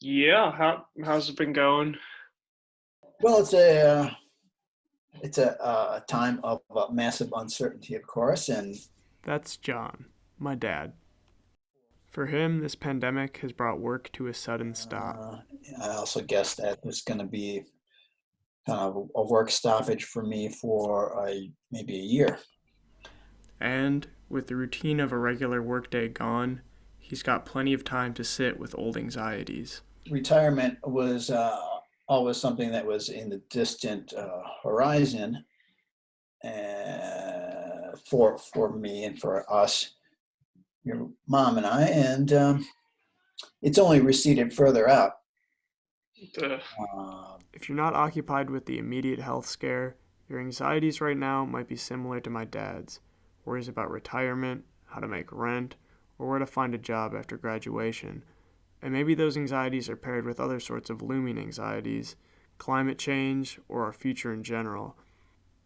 Yeah, how how's it been going? Well, it's a uh, it's a, uh, a time of uh, massive uncertainty, of course, and That's John, my dad. For him, this pandemic has brought work to a sudden stop. uh, I also guess that there's going to be kind of a work stoppage for me for a, maybe a year. And with the routine of a regular workday gone, he's got plenty of time to sit with old anxieties. Retirement was uh, always something that was in the distant uh, horizon uh, for for me and for us, your mom and I, and um, it's only receded further out. Uh, Um, If you're not occupied with the immediate health scare, your anxieties right now might be similar to my dad's worries about retirement, how to make rent, or where to find a job after graduation. And maybe those anxieties are paired with other sorts of looming anxieties, climate change, or our future in general.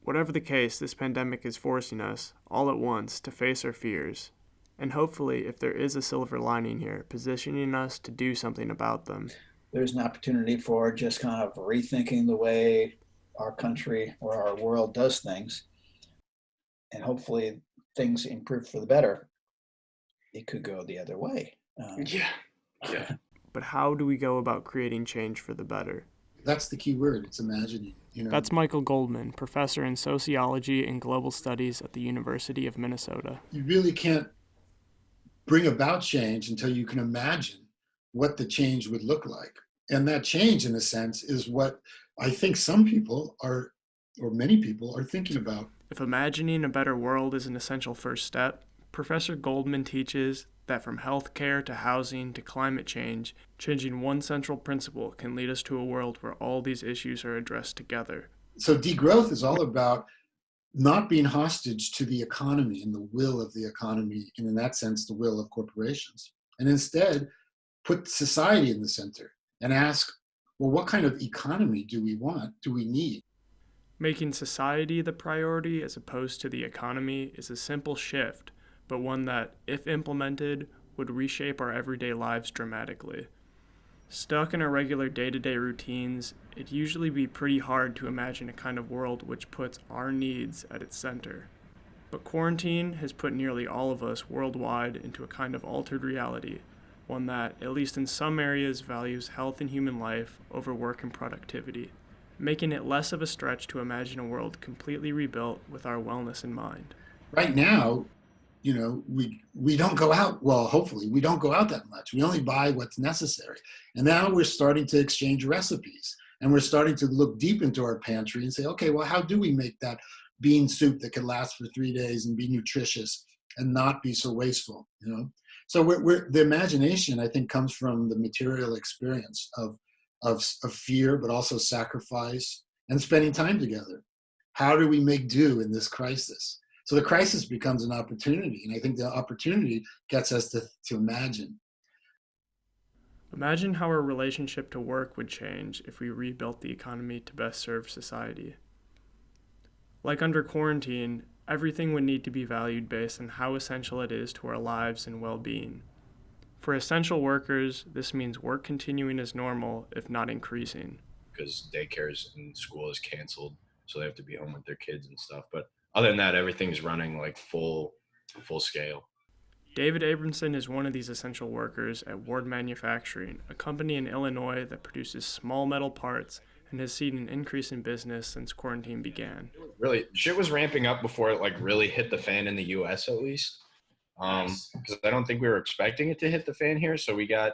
Whatever the case, this pandemic is forcing us, all at once, to face our fears. And hopefully, if there is a silver lining here, positioning us to do something about them. there's an opportunity for just kind of rethinking the way our country or our world does things. And hopefully things improve for the better. It could go the other way. Um, yeah, yeah. But how do we go about creating change for the better? That's the key word. It's imagining. You know, That's Michael Goldman, professor in sociology and global studies at the University of Minnesota. you really can't bring about change until you can imagine what the change would look like. And that change, in a sense, is what I think some people are, or many people are thinking about. If imagining a better world is an essential first step, Professor Goldman teaches that from healthcare to housing to climate change, changing one central principle can lead us to a world where all these issues are addressed together. So degrowth is all about not being hostage to the economy and the will of the economy, and in that sense, the will of corporations. And instead, put society in the center and ask, well, what kind of economy do we want? Do we need? Making society the priority as opposed to the economy is a simple shift, but one that, if implemented, would reshape our everyday lives dramatically. Stuck in our regular day to day routines, it'd usually be pretty hard to imagine a kind of world which puts our needs at its center. But quarantine has put nearly all of us worldwide into a kind of altered reality, one that, at least in some areas, values health and human life over work and productivity making it less of a stretch to imagine a world completely rebuilt with our wellness in mind. Right now, you know, we we don't go out. Well, hopefully, we don't go out that much. We only buy what's necessary. And now we're starting to exchange recipes, and we're starting to look deep into our pantry and say, okay, well, how do we make that bean soup that can last for three days and be nutritious and not be so wasteful? You know, so we're, we're the imagination I think comes from the material experience of of, of fear, but also sacrifice and spending time together. How do we make do in this crisis? So the crisis becomes an opportunity, and I think the opportunity gets us to, to imagine. Imagine how our relationship to work would change if we rebuilt the economy to best serve society. Like under quarantine, everything would need to be valued based on how essential it is to our lives and well being. For essential workers, this means work continuing as normal, if not increasing. because daycares and school is canceled, so they have to be home with their kids and stuff. But other than that, everything's running like full, full scale. David Abramson is one of these essential workers at Ward Manufacturing, a company in Illinois that produces small metal parts and has seen an increase in business since quarantine began. Really, shit was ramping up before it like really hit the fan in the U.S. at least. Um, because I don't think we were expecting it to hit the fan here. So we got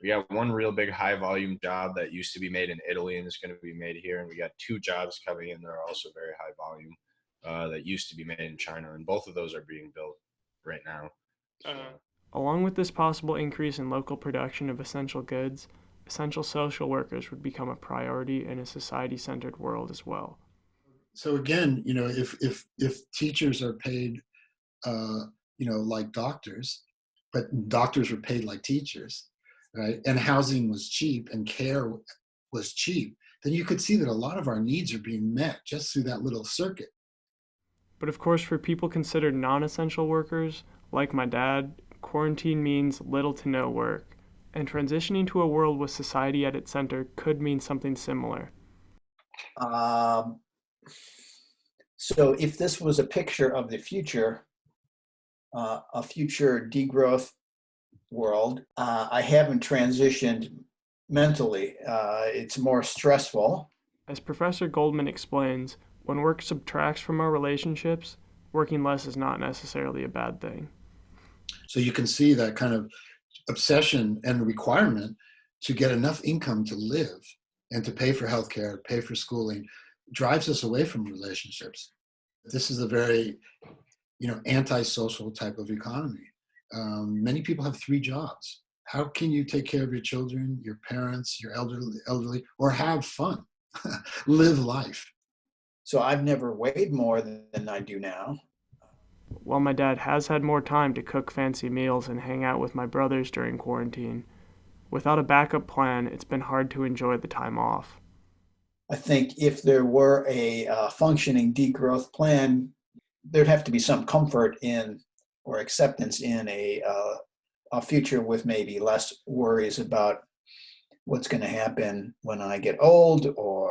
we got one real big high volume job that used to be made in Italy and is going to be made here, and we got two jobs coming in that are also very high volume uh, that used to be made in China, and both of those are being built right now. So, Uh, Along with this possible increase in local production of essential goods, essential social workers would become a priority in a society centered world as well. So again, you know, if if if teachers are paid, uh, you know, like doctors, but doctors were paid like teachers, right? And housing was cheap and care was cheap, then you could see that a lot of our needs are being met just through that little circuit. But of course, for people considered non essential workers, like my dad, quarantine means little to no work. And transitioning to a world with society at its center could mean something similar. Um, so if this was a picture of the future, uh, a future degrowth world, uh, I haven't transitioned mentally. Uh, it's more stressful. As Professor Goldman explains, when work subtracts from our relationships, working less is not necessarily a bad thing. So you can see that kind of obsession and requirement to get enough income to live and to pay for healthcare, pay for schooling, drives us away from relationships. This is a very, you know, antisocial type of economy. Um, many people have three jobs. How can you take care of your children, your parents, your elderly, elderly or have fun, live life? So I've never weighed more than, than I do now. While my dad has had more time to cook fancy meals and hang out with my brothers during quarantine, without a backup plan, it's been hard to enjoy the time off. I think if there were a uh, functioning degrowth plan, there'd have to be some comfort in or acceptance in a, uh, a future with maybe less worries about what's going to happen when I get old or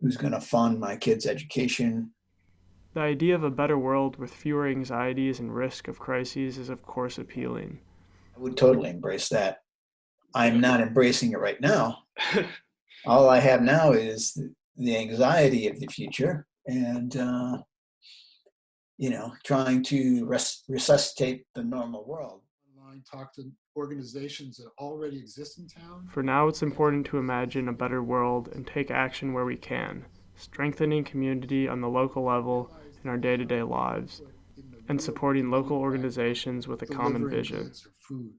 who's going to fund my kids' education. The idea of a better world with fewer anxieties and risk of crises is, of course, appealing. I would totally embrace that. I'm not embracing it right now. All I have now is the anxiety of the future and, uh, you know, trying to res- resuscitate the normal world. Online, talk to organizations that already exist in town. For now, it's important to imagine a better world and take action where we can, strengthening community on the local level in our day to day lives, and supporting local organizations with a common vision. goods or food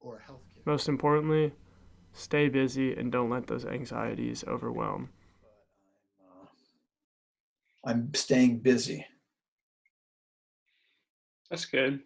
or healthcare. Most importantly, stay busy and don't let those anxieties overwhelm. I'm staying busy. That's good.